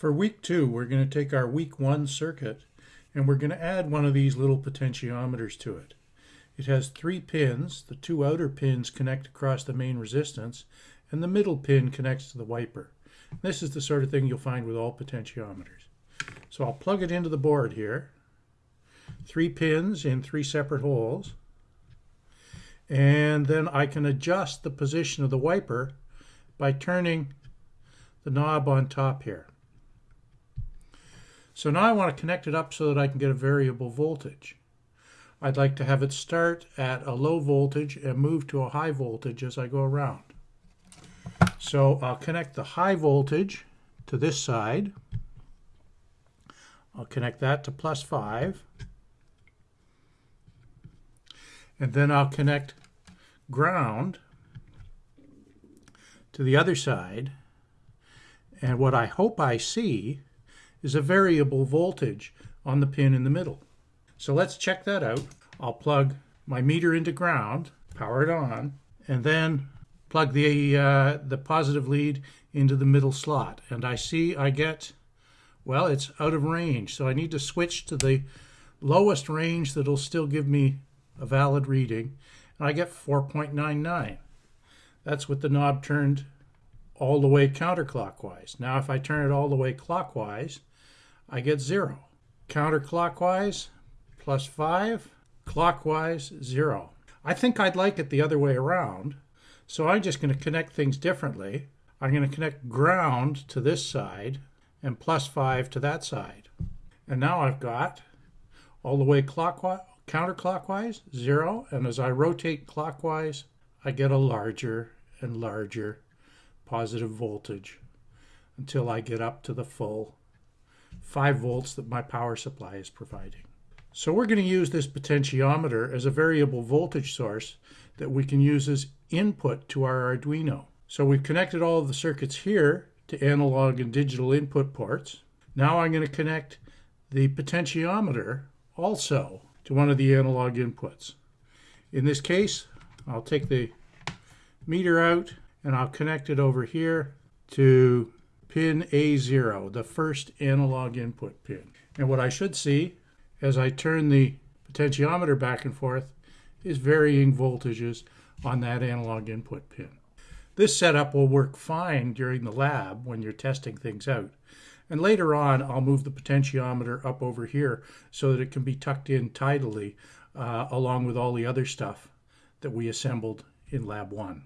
For week two, we're going to take our week one circuit and we're going to add one of these little potentiometers to it. It has three pins. The two outer pins connect across the main resistance and the middle pin connects to the wiper. This is the sort of thing you'll find with all potentiometers. So I'll plug it into the board here. Three pins in three separate holes. And then I can adjust the position of the wiper by turning the knob on top here. So now I want to connect it up so that I can get a variable voltage. I'd like to have it start at a low voltage and move to a high voltage as I go around. So I'll connect the high voltage to this side. I'll connect that to plus 5. And then I'll connect ground to the other side. And what I hope I see is a variable voltage on the pin in the middle. So let's check that out. I'll plug my meter into ground, power it on, and then plug the, uh, the positive lead into the middle slot. And I see I get, well, it's out of range. So I need to switch to the lowest range that'll still give me a valid reading. And I get 4.99. That's with the knob turned all the way counterclockwise. Now if I turn it all the way clockwise, I get 0. Counterclockwise, plus 5. Clockwise, 0. I think I'd like it the other way around, so I'm just going to connect things differently. I'm going to connect ground to this side and plus 5 to that side. And now I've got all the way clockwise, counterclockwise, 0, and as I rotate clockwise, I get a larger and larger positive voltage until I get up to the full 5 volts that my power supply is providing. So we're going to use this potentiometer as a variable voltage source that we can use as input to our Arduino. So we've connected all of the circuits here to analog and digital input ports. Now I'm going to connect the potentiometer also to one of the analog inputs. In this case, I'll take the meter out and I'll connect it over here to pin A0, the first analog input pin. And what I should see as I turn the potentiometer back and forth is varying voltages on that analog input pin. This setup will work fine during the lab when you're testing things out. And later on, I'll move the potentiometer up over here so that it can be tucked in tidily uh, along with all the other stuff that we assembled in Lab 1.